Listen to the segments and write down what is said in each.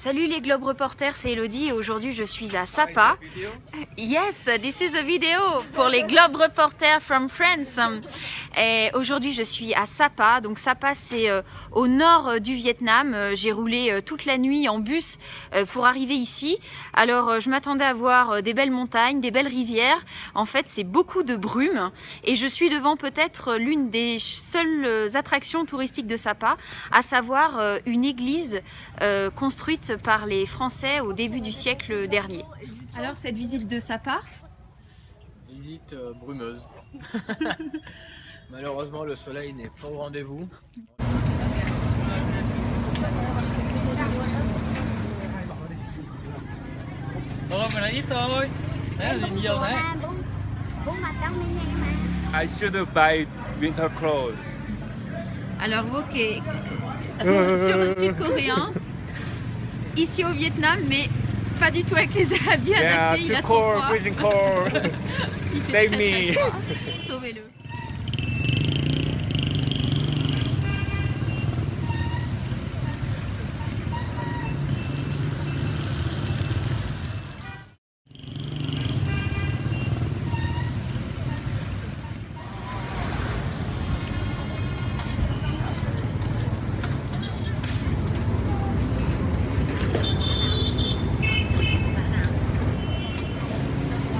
Salut les Globe Reporters, c'est Elodie et aujourd'hui je suis à Sapa. Yes, this is a video pour les Globe Reporters from France. Et aujourd'hui je suis à Sapa, donc Sapa c'est euh, au nord euh, du Vietnam. Euh, j'ai roulé toute la nuit en bus pour arriver ici. Alors je m'attendais à voir des belles montagnes, des belles rizières. En fait c'est beaucoup de brume et je suis devant peut-être l'une des seules attractions touristiques de Sapa, à savoir une église construite par les Français au début du siècle dernier. Alors cette visite de Sapa Visite euh, brumeuse. Malheureusement le soleil n'est pas au rendez-vous. I should buy winter clothes. Alors ok, sur le sud-coréen, ici au Vietnam, mais pas du tout avec les habits yeah, adaptés. Il a trop froid. freezing cold. Save me. Sauvez-le.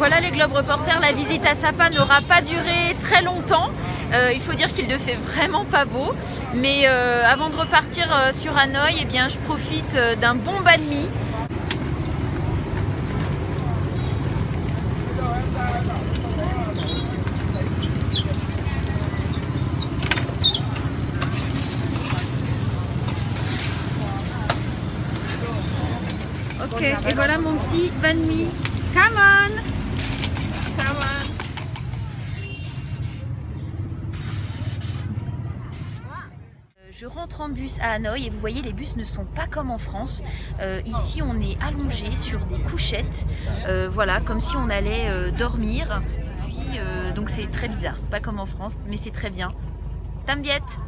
Voilà les Globes Reporters, la visite à Sapa n'aura pas duré très longtemps. Euh, il faut dire qu'il ne fait vraiment pas beau. Mais euh, avant de repartir euh, sur Hanoï, eh je profite d'un bon banh mi. Ok, et voilà mon petit banh mi on Je rentre en bus à Hanoï et vous voyez les bus ne sont pas comme en France. Euh, ici on est allongé sur des couchettes, euh, voilà comme si on allait euh, dormir. Donc c'est très bizarre, pas comme en France mais c'est très bien. Tambiette